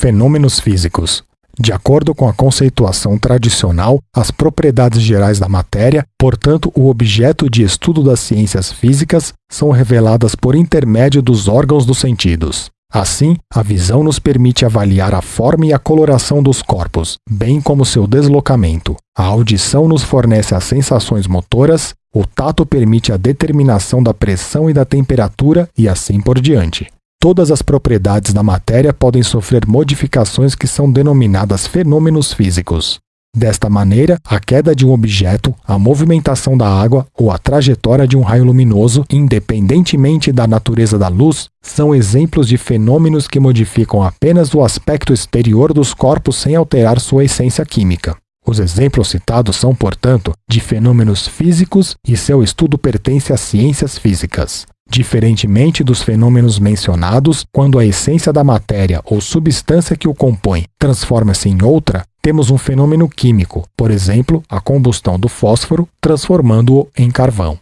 Fenômenos físicos. De acordo com a conceituação tradicional, as propriedades gerais da matéria, portanto, o objeto de estudo das ciências físicas, são reveladas por intermédio dos órgãos dos sentidos. Assim, a visão nos permite avaliar a forma e a coloração dos corpos, bem como seu deslocamento. A audição nos fornece as sensações motoras, o tato permite a determinação da pressão e da temperatura e assim por diante. Todas as propriedades da matéria podem sofrer modificações que são denominadas fenômenos físicos. Desta maneira, a queda de um objeto, a movimentação da água ou a trajetória de um raio luminoso, independentemente da natureza da luz, são exemplos de fenômenos que modificam apenas o aspecto exterior dos corpos sem alterar sua essência química. Os exemplos citados são, portanto, de fenômenos físicos e seu estudo pertence às ciências físicas. Diferentemente dos fenômenos mencionados, quando a essência da matéria ou substância que o compõe transforma-se em outra, temos um fenômeno químico, por exemplo, a combustão do fósforo transformando-o em carvão.